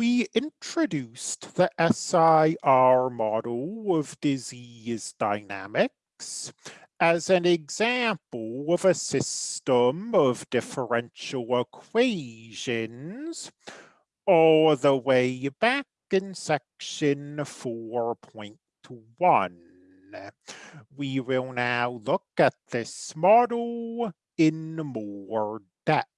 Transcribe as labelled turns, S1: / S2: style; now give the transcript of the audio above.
S1: we introduced the SIR model of disease dynamics as an example of a system of differential equations all the way back in section 4.1. We will now look at this model in more depth.